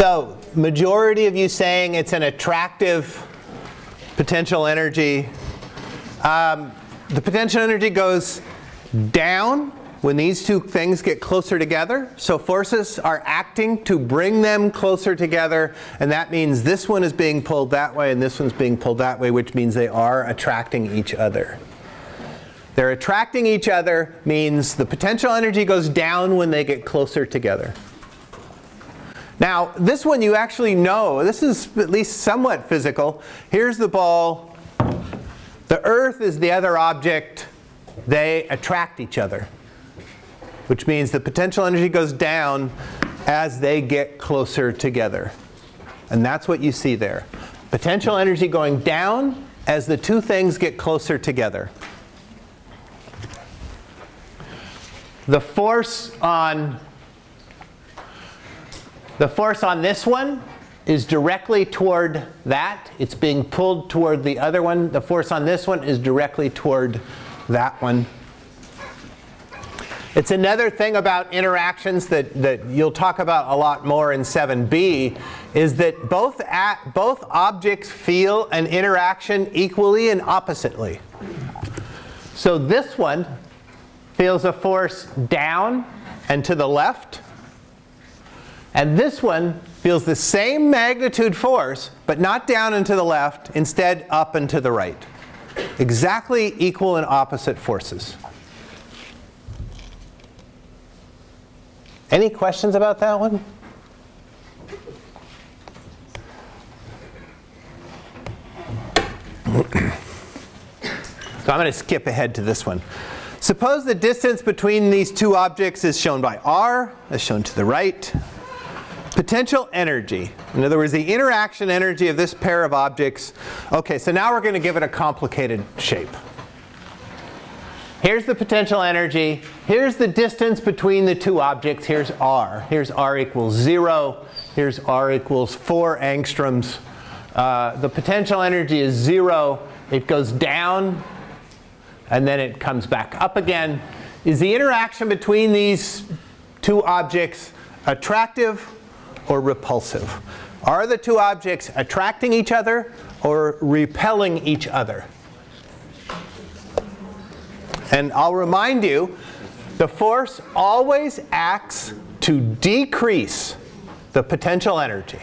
So majority of you saying it's an attractive potential energy. Um, the potential energy goes down when these two things get closer together. So forces are acting to bring them closer together. And that means this one is being pulled that way and this one's being pulled that way, which means they are attracting each other. They're attracting each other means the potential energy goes down when they get closer together. Now, this one you actually know. This is at least somewhat physical. Here's the ball. The Earth is the other object. They attract each other, which means the potential energy goes down as they get closer together. And that's what you see there. Potential energy going down as the two things get closer together. The force on the force on this one is directly toward that. It's being pulled toward the other one. The force on this one is directly toward that one. It's another thing about interactions that, that you'll talk about a lot more in 7b is that both, at, both objects feel an interaction equally and oppositely. So this one feels a force down and to the left. And this one feels the same magnitude force, but not down and to the left, instead up and to the right. Exactly equal and opposite forces. Any questions about that one? So I'm going to skip ahead to this one. Suppose the distance between these two objects is shown by r, as shown to the right. Potential energy. In other words, the interaction energy of this pair of objects. Okay, so now we're going to give it a complicated shape. Here's the potential energy. Here's the distance between the two objects. Here's r. Here's r equals 0. Here's r equals 4 angstroms. Uh, the potential energy is 0. It goes down, and then it comes back up again. Is the interaction between these two objects attractive or repulsive? Are the two objects attracting each other or repelling each other? And I'll remind you, the force always acts to decrease the potential energy.